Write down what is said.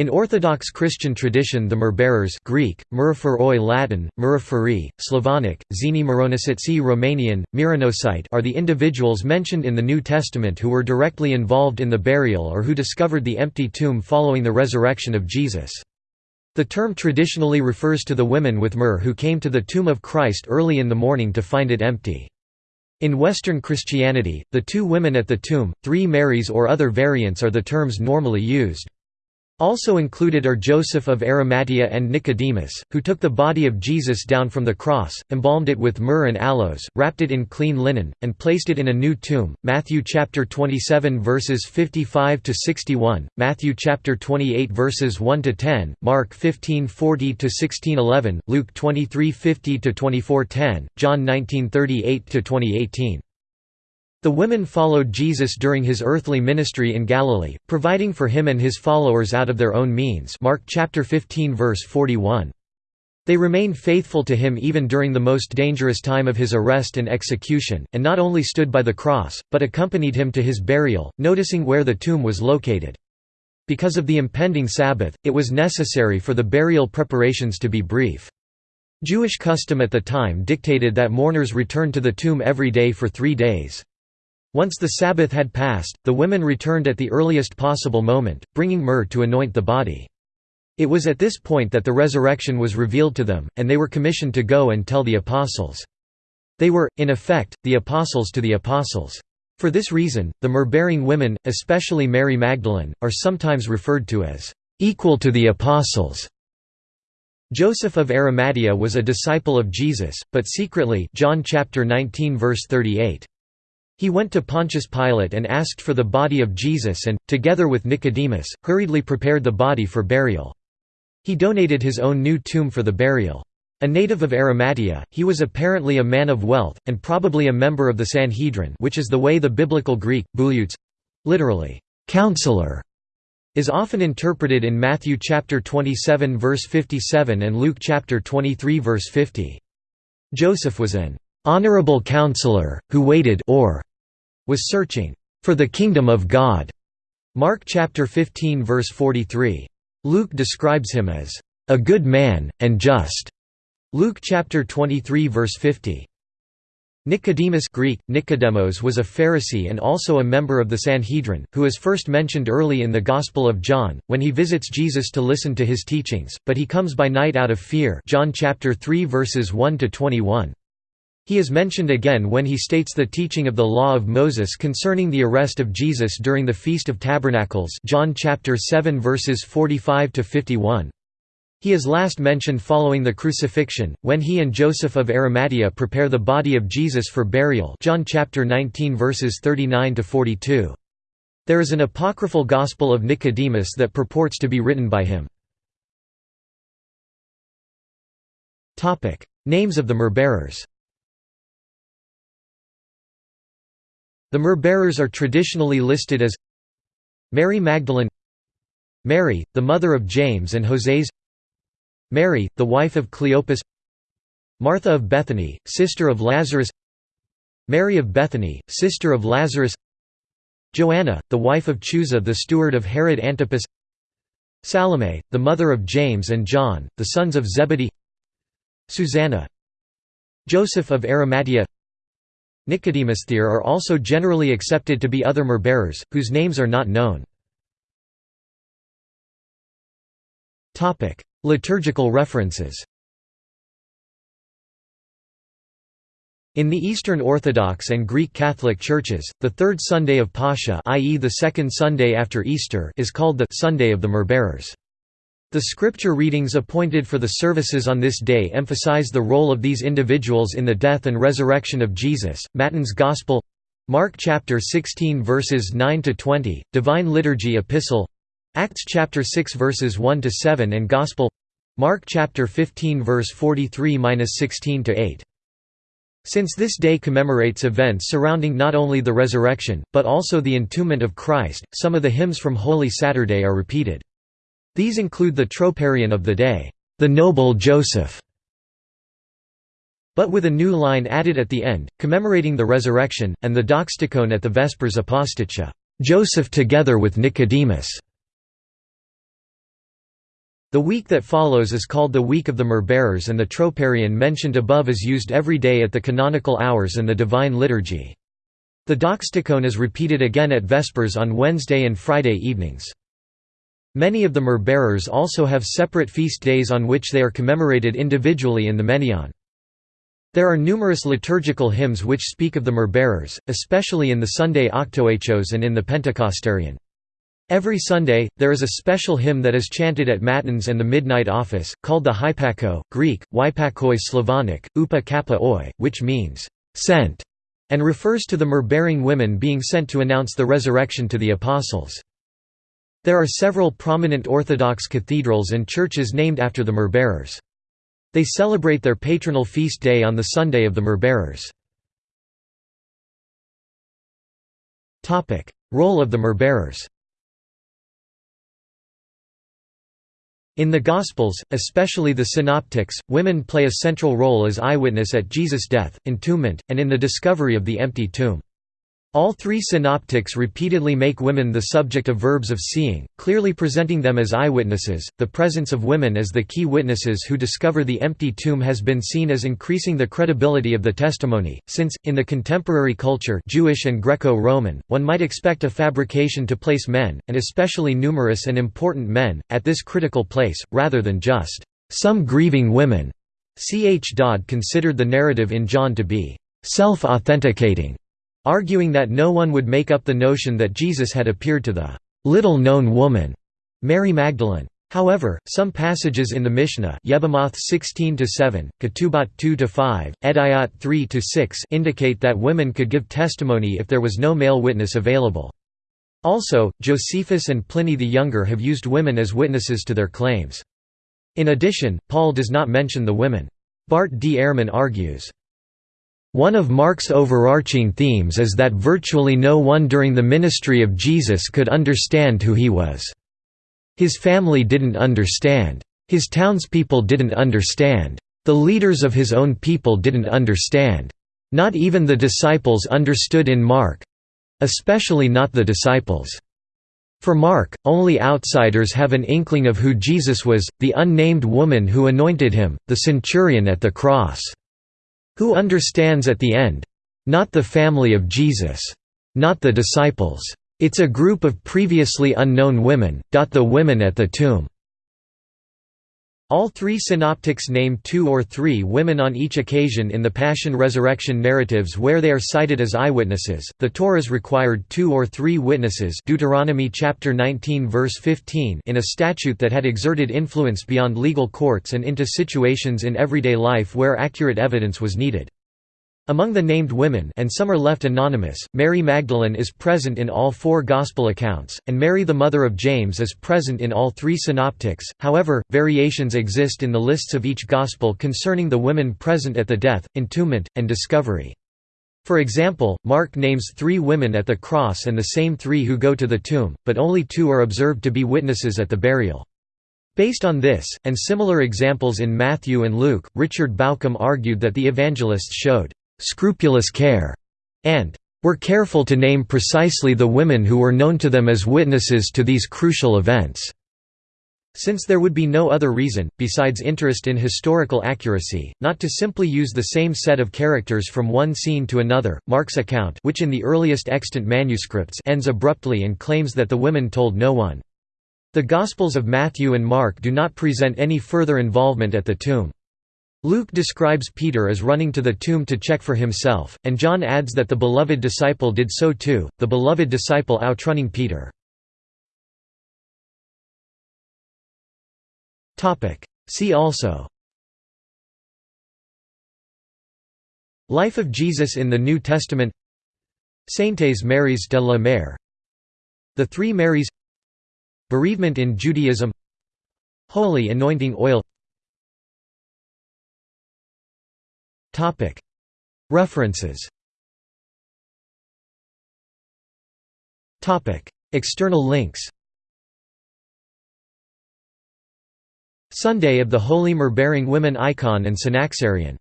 In Orthodox Christian tradition the myrrhbearers Greek, Myrophoroi Latin, Myrophori, Slavonic, Zeni Mironicitsi Romanian, Mironosite are the individuals mentioned in the New Testament who were directly involved in the burial or who discovered the empty tomb following the resurrection of Jesus. The term traditionally refers to the women with myrrh who came to the tomb of Christ early in the morning to find it empty. In Western Christianity, the two women at the tomb, three Marys or other variants are the terms normally used. Also included are Joseph of Arimathea and Nicodemus, who took the body of Jesus down from the cross, embalmed it with myrrh and aloes, wrapped it in clean linen, and placed it in a new tomb. Matthew chapter 27 verses 55 to 61, Matthew chapter 28 verses 1 to 10, Mark 15:40 to 16:11, Luke 23:50 to 24:10, John 19:38 to 20:18. The women followed Jesus during his earthly ministry in Galilee, providing for him and his followers out of their own means Mark chapter 15 verse 41. They remained faithful to him even during the most dangerous time of his arrest and execution, and not only stood by the cross, but accompanied him to his burial, noticing where the tomb was located. Because of the impending Sabbath, it was necessary for the burial preparations to be brief. Jewish custom at the time dictated that mourners return to the tomb every day for three days. Once the Sabbath had passed, the women returned at the earliest possible moment, bringing myrrh to anoint the body. It was at this point that the resurrection was revealed to them, and they were commissioned to go and tell the apostles. They were, in effect, the apostles to the apostles. For this reason, the myrrh-bearing women, especially Mary Magdalene, are sometimes referred to as equal to the apostles. Joseph of Arimathea was a disciple of Jesus, but secretly John chapter 19 verse 38. He went to Pontius Pilate and asked for the body of Jesus and, together with Nicodemus, hurriedly prepared the body for burial. He donated his own new tomb for the burial. A native of Arimathea, he was apparently a man of wealth, and probably a member of the Sanhedrin which is the way the biblical Greek, literally, counselor, is often interpreted in Matthew chapter 27 verse 57 and Luke chapter 23 verse 50. Joseph was an honorable counselor, who waited or was searching for the kingdom of God. Mark chapter 15 verse 43. Luke describes him as a good man and just. Luke chapter 23 verse 50. Nicodemus Greek, Nicodemos was a Pharisee and also a member of the Sanhedrin, who is first mentioned early in the Gospel of John, when he visits Jesus to listen to his teachings, but he comes by night out of fear John chapter 3 verses 1 to 21. He is mentioned again when he states the teaching of the law of Moses concerning the arrest of Jesus during the Feast of Tabernacles John chapter 7 verses 45 to 51. He is last mentioned following the crucifixion, when he and Joseph of Arimathea prepare the body of Jesus for burial John chapter 19 verses 39 to 42. There is an apocryphal Gospel of Nicodemus that purports to be written by him. Names of the myrrh-bearers The myrrh-bearers are traditionally listed as Mary Magdalene Mary, the mother of James and Joses Mary, the wife of Cleopas Martha of Bethany, sister of Lazarus Mary of Bethany, sister of Lazarus Joanna, the wife of Chuza the steward of Herod Antipas Salome, the mother of James and John, the sons of Zebedee Susanna Joseph of Arimathea Nicodemus there are also generally accepted to be other myrrh-bearers, whose names are not known. Liturgical references In the Eastern Orthodox and Greek Catholic churches, the third Sunday of Pascha i.e. the second Sunday after Easter is called the «Sunday of the Myrrh-bearers». The scripture readings appointed for the services on this day emphasize the role of these individuals in the death and resurrection of Jesus. Matins Gospel Mark chapter 16 verses 9 to 20, Divine Liturgy Epistle Acts chapter 6 verses 1 to 7 and Gospel Mark chapter 15 verse 43-16 to 8. Since this day commemorates events surrounding not only the resurrection, but also the entombment of Christ, some of the hymns from Holy Saturday are repeated. These include the troparion of the day, the noble Joseph, but with a new line added at the end, commemorating the resurrection, and the doxastikon at the Vespers Aposticha, Joseph together with Nicodemus. The week that follows is called the Week of the Myrrh-bearers and the troparion mentioned above is used every day at the canonical hours and the Divine Liturgy. The Doxastikon is repeated again at Vespers on Wednesday and Friday evenings. Many of the myrrh-bearers also have separate feast days on which they are commemorated individually in the Menaion. There are numerous liturgical hymns which speak of the myrrh-bearers, especially in the Sunday Octoechos and in the Pentecostarion. Every Sunday, there is a special hymn that is chanted at Matins and the Midnight Office, called the Hypako, Greek, Wypakoi Slavonic, Upa Kappa Oi, which means, "'sent' and refers to the myrrh-bearing women being sent to announce the resurrection to the apostles. There are several prominent Orthodox cathedrals and churches named after the myrrh-bearers. They celebrate their patronal feast day on the Sunday of the myrrh-bearers. Role of the myrrh-bearers In the Gospels, especially the Synoptics, women play a central role as eyewitness at Jesus' death, entombment, and in the discovery of the empty tomb. All three synoptics repeatedly make women the subject of verbs of seeing, clearly presenting them as eyewitnesses. The presence of women as the key witnesses who discover the empty tomb has been seen as increasing the credibility of the testimony, since, in the contemporary culture Jewish and Greco-Roman, one might expect a fabrication to place men, and especially numerous and important men, at this critical place, rather than just some grieving women. C. H. Dodd considered the narrative in John to be self-authenticating arguing that no one would make up the notion that Jesus had appeared to the little-known woman, Mary Magdalene. However, some passages in the Mishnah Yevamot 16-7, Ketubot 2-5, Eduyot 3-6 indicate that women could give testimony if there was no male witness available. Also, Josephus and Pliny the Younger have used women as witnesses to their claims. In addition, Paul does not mention the women. Bart D. Ehrman argues, one of Mark's overarching themes is that virtually no one during the ministry of Jesus could understand who he was. His family didn't understand. His townspeople didn't understand. The leaders of his own people didn't understand. Not even the disciples understood in Mark—especially not the disciples. For Mark, only outsiders have an inkling of who Jesus was, the unnamed woman who anointed him, the centurion at the cross. Who understands at the end? Not the family of Jesus. Not the disciples. It's a group of previously unknown women, the women at the tomb. All three synoptics name two or three women on each occasion in the Passion-Resurrection narratives where they are cited as eyewitnesses. The Torahs required two or three witnesses Deuteronomy chapter 19 verse 15 in a statute that had exerted influence beyond legal courts and into situations in everyday life where accurate evidence was needed. Among the named women and some are left anonymous, Mary Magdalene is present in all four Gospel accounts, and Mary the mother of James is present in all three synoptics, however, variations exist in the lists of each Gospel concerning the women present at the death, entombment, and discovery. For example, Mark names three women at the cross and the same three who go to the tomb, but only two are observed to be witnesses at the burial. Based on this, and similar examples in Matthew and Luke, Richard Bauckham argued that the evangelists showed scrupulous care, and were careful to name precisely the women who were known to them as witnesses to these crucial events. Since there would be no other reason, besides interest in historical accuracy, not to simply use the same set of characters from one scene to another, Mark's account which in the earliest extant manuscripts ends abruptly and claims that the women told no one. The Gospels of Matthew and Mark do not present any further involvement at the tomb. Luke describes Peter as running to the tomb to check for himself, and John adds that the beloved disciple did so too, the beloved disciple outrunning Peter. See also. Life of Jesus in the New Testament. Saintes Maries de la Mer. The Three Marys. Bereavement in Judaism. Holy anointing oil References. External links. Sunday of the Holy Myrrh-bearing Women icon and Synaxarion